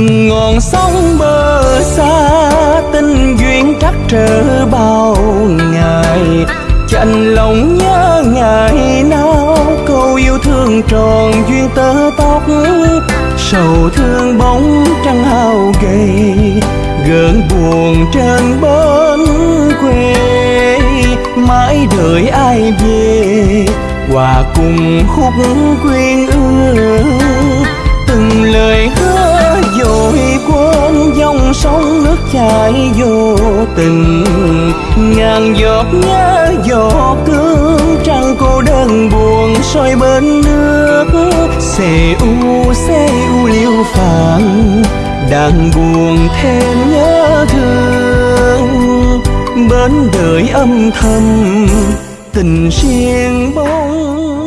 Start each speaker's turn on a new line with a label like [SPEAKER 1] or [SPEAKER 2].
[SPEAKER 1] từng ngọn sóng bờ xa, tình duyên trắc trở bao ngày. Chạnh lòng nhớ ngày nào, câu yêu thương tròn duyên tơ tóc. Sầu thương bóng trăng hao gầy gợn buồn trên bến quê. Mãi đợi ai về, hòa cùng khúc quyên ương trái vô tình. Ngàn giọt nhớ, giọt cương trăng cô đơn buồn soi bên nước. Xê u xê u liêu phàng, đang buồn thêm nhớ thương. Bên đời âm thầm, tình riêng bóng